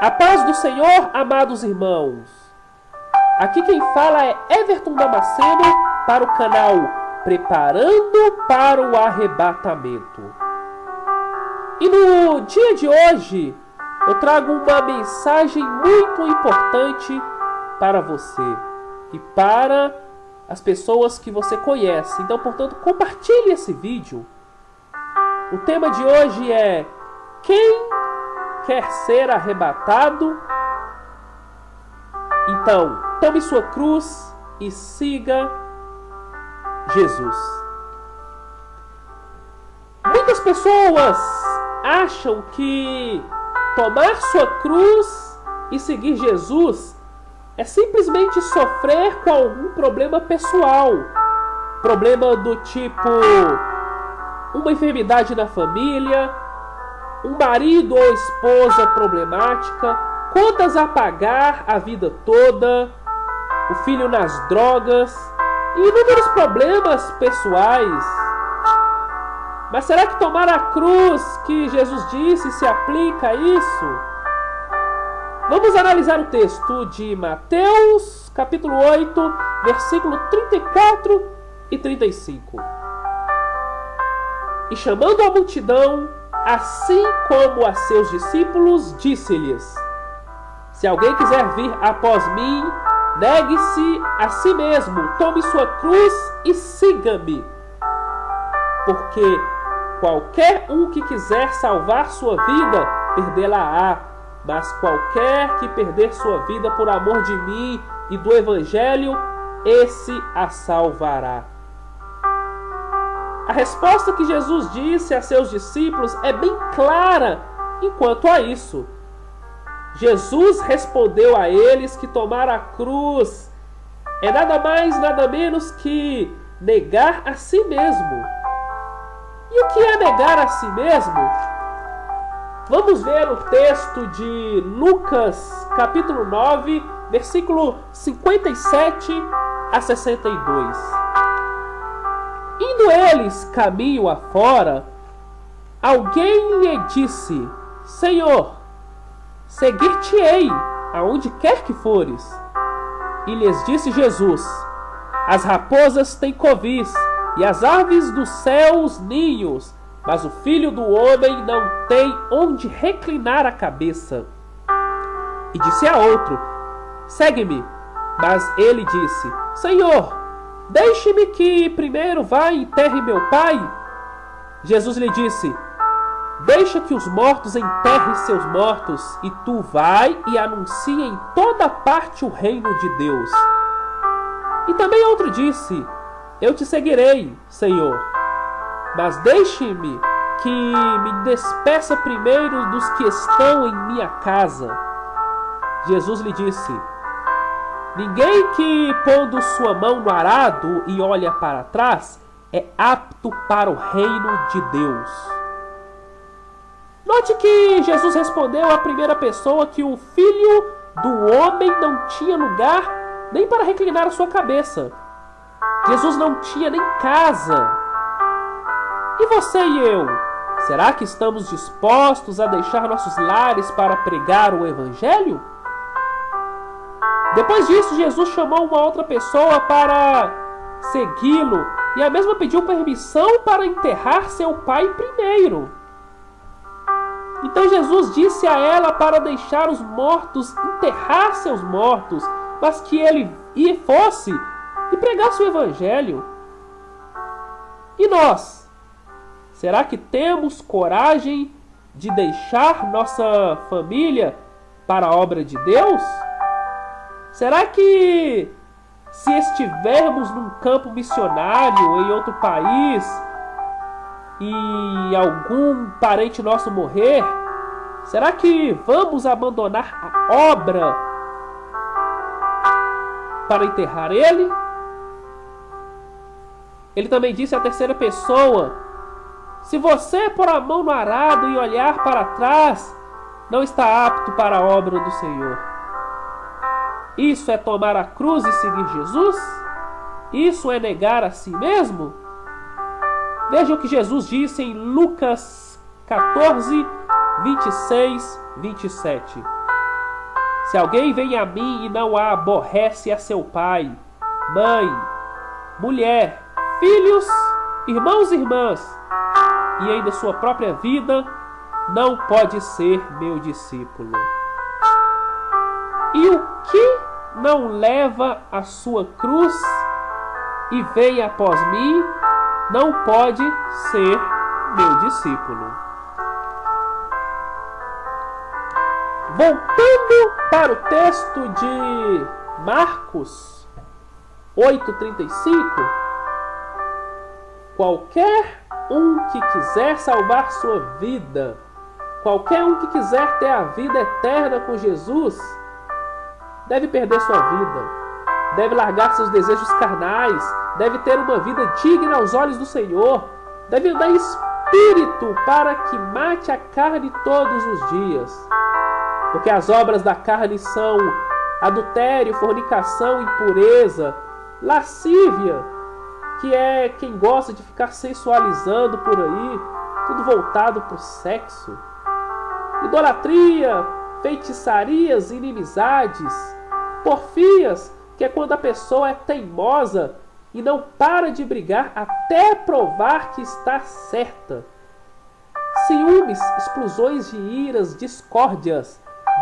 A paz do Senhor, amados irmãos. Aqui quem fala é Everton Damasceno para o canal Preparando para o Arrebatamento. E no dia de hoje eu trago uma mensagem muito importante para você e para as pessoas que você conhece. Então, portanto, compartilhe esse vídeo. O tema de hoje é quem quer ser arrebatado? Então, tome sua cruz e siga Jesus. Muitas pessoas acham que tomar sua cruz e seguir Jesus é simplesmente sofrer com algum problema pessoal. Problema do tipo uma enfermidade na família, um marido ou esposa problemática, contas a pagar a vida toda, o filho nas drogas e inúmeros problemas pessoais. Mas será que tomar a cruz que Jesus disse se aplica a isso? Vamos analisar o texto de Mateus, capítulo 8, versículo 34 e 35. E chamando a multidão, assim como a seus discípulos, disse-lhes: Se alguém quiser vir após mim, negue-se a si mesmo, tome sua cruz e siga-me. Porque qualquer um que quiser salvar sua vida, perdê-la-á. Mas qualquer que perder sua vida por amor de mim e do Evangelho, esse a salvará. A resposta que Jesus disse a seus discípulos é bem clara enquanto a isso. Jesus respondeu a eles que tomar a cruz é nada mais, nada menos que negar a si mesmo. E o que é negar a si mesmo? Vamos ver o texto de Lucas, capítulo 9, versículo 57 a 62. Indo eles caminho afora, alguém lhe disse: Senhor, seguir-te-ei aonde quer que fores. E lhes disse Jesus: As raposas têm covis e as aves dos céus ninhos, mas o filho do homem não tem onde reclinar a cabeça. E disse a outro: Segue-me. Mas ele disse: Senhor, Deixe-me que primeiro vá e enterre meu pai. Jesus lhe disse: Deixa que os mortos enterrem seus mortos, e tu vai e anuncia em toda parte o reino de Deus. E também outro disse: Eu te seguirei, Senhor, mas deixe-me que me despeça primeiro dos que estão em minha casa. Jesus lhe disse: Ninguém que, pondo sua mão no arado e olha para trás, é apto para o reino de Deus. Note que Jesus respondeu à primeira pessoa que o filho do homem não tinha lugar nem para reclinar a sua cabeça. Jesus não tinha nem casa. E você e eu? Será que estamos dispostos a deixar nossos lares para pregar o Evangelho? Depois disso, Jesus chamou uma outra pessoa para segui-lo e a mesma pediu permissão para enterrar seu pai primeiro. Então Jesus disse a ela para deixar os mortos enterrar seus mortos, mas que ele e fosse e pregasse o evangelho. E nós? Será que temos coragem de deixar nossa família para a obra de Deus? Será que se estivermos num campo missionário em outro país e algum parente nosso morrer, será que vamos abandonar a obra para enterrar ele? Ele também disse à terceira pessoa: Se você pôr a mão no arado e olhar para trás, não está apto para a obra do Senhor. Isso é tomar a cruz e seguir Jesus? Isso é negar a si mesmo? Veja o que Jesus disse em Lucas 14, 26, 27. Se alguém vem a mim e não a aborrece a seu pai, mãe, mulher, filhos, irmãos e irmãs, e ainda sua própria vida, não pode ser meu discípulo. E o que não leva a sua cruz e vem após mim, não pode ser meu discípulo. Voltando para o texto de Marcos 8,35, qualquer um que quiser salvar sua vida, qualquer um que quiser ter a vida eterna com Jesus, deve perder sua vida, deve largar seus desejos carnais, deve ter uma vida digna aos olhos do Senhor, deve andar em espírito para que mate a carne todos os dias. Porque as obras da carne são adultério, fornicação, impureza, lascívia, que é quem gosta de ficar sensualizando por aí, tudo voltado para o sexo, idolatria, feitiçarias, inimizades, porfias, que é quando a pessoa é teimosa e não para de brigar até provar que está certa. Ciúmes, explosões de iras, discórdias,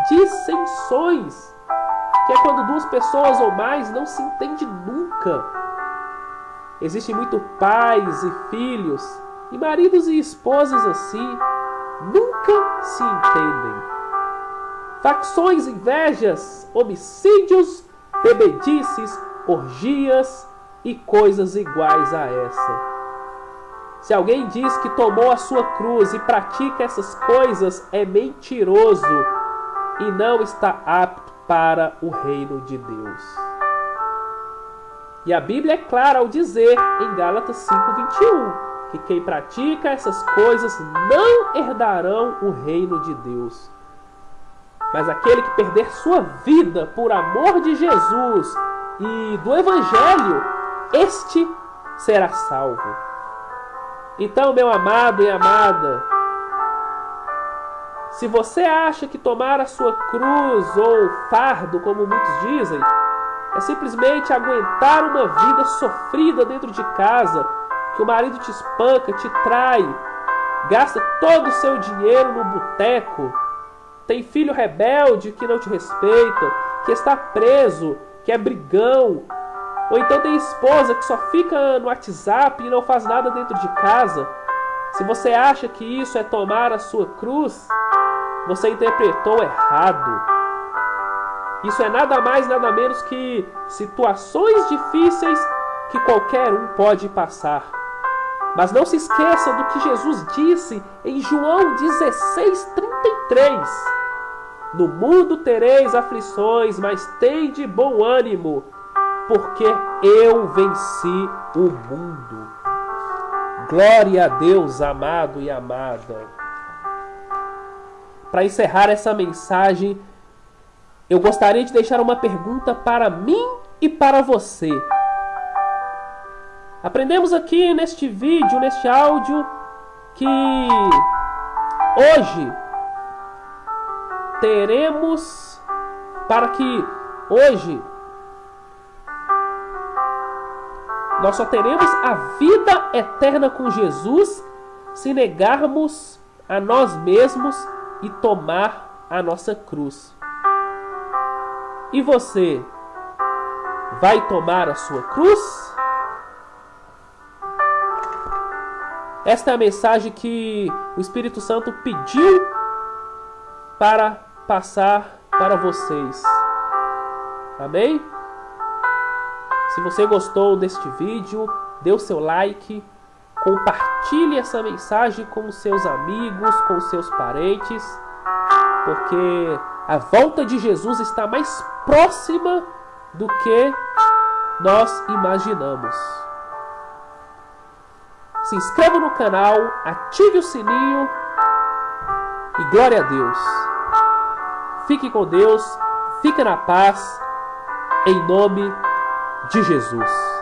dissensões, que é quando duas pessoas ou mais não se entendem nunca. Existem muito pais e filhos, e maridos e esposas assim, nunca se entendem. Facções, invejas, homicídios, bebedices, orgias e coisas iguais a essa. Se alguém diz que tomou a sua cruz e pratica essas coisas, é mentiroso e não está apto para o reino de Deus. E a Bíblia é clara ao dizer em Gálatas 5:21 que quem pratica essas coisas não herdarão o reino de Deus. Mas aquele que perder sua vida por amor de Jesus e do evangelho, este será salvo. Então, meu amado e amada, se você acha que tomar a sua cruz ou fardo, como muitos dizem, é simplesmente aguentar uma vida sofrida dentro de casa, que o marido te espanca, te trai, gasta todo o seu dinheiro no boteco, tem filho rebelde que não te respeita, que está preso, que é brigão, ou então tem esposa que só fica no WhatsApp e não faz nada dentro de casa. Se você acha que isso é tomar a sua cruz, você interpretou errado. Isso é nada mais, nada menos que situações difíceis que qualquer um pode passar. Mas não se esqueça do que Jesus disse em João 16:33. No mundo tereis aflições, mas tende bom ânimo, porque eu venci o mundo. Glória a Deus, amado e amada para encerrar essa mensagem, eu gostaria de deixar uma pergunta para mim e para você. Aprendemos aqui neste vídeo, neste áudio, que hoje teremos para que hoje nós só teremos a vida eterna com Jesus se negarmos a nós mesmos e tomar a nossa cruz. E você vai tomar a sua cruz? Esta é a mensagem que o Espírito Santo pediu para passar para vocês. Amém? Se você gostou deste vídeo, dê o seu like Compartilhe essa mensagem com seus amigos, com seus parentes, porque a volta de Jesus está mais próxima do que nós imaginamos. Se inscreva no canal, ative o sininho e glória a Deus. Fique com Deus, fique na paz, em nome de Jesus.